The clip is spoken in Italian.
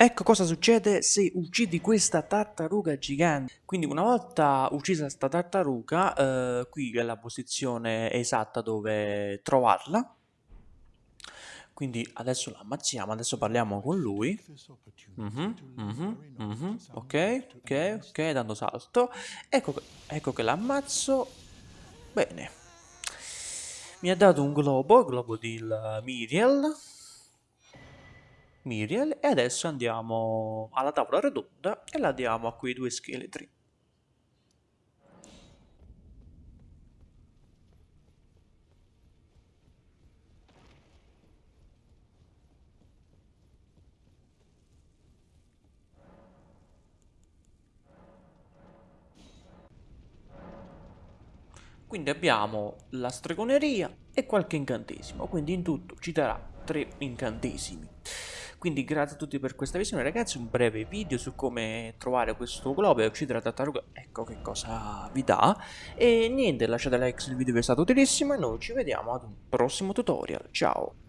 Ecco cosa succede se uccidi questa tartaruga gigante. Quindi una volta uccisa questa tartaruga, eh, qui è la posizione esatta dove trovarla. Quindi adesso la ammazziamo, adesso parliamo con lui. Mhm, mhm, mhm, Ok, ok, ok, dando salto. Ecco, ecco che l'ammazzo. Bene. Mi ha dato un globo, globo di Miriel. Miriel e adesso andiamo alla tavola rotonda e la diamo a quei due scheletri. Quindi abbiamo la stregoneria e qualche incantesimo, quindi in tutto ci darà tre incantesimi. Quindi grazie a tutti per questa visione ragazzi, un breve video su come trovare questo globo e uccidere la tartaruga, ecco che cosa vi dà. E niente, lasciate like se il video vi è stato utilissimo e noi ci vediamo ad un prossimo tutorial, ciao!